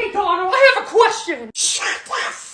Hey, Donald, I have a question. Shut the up!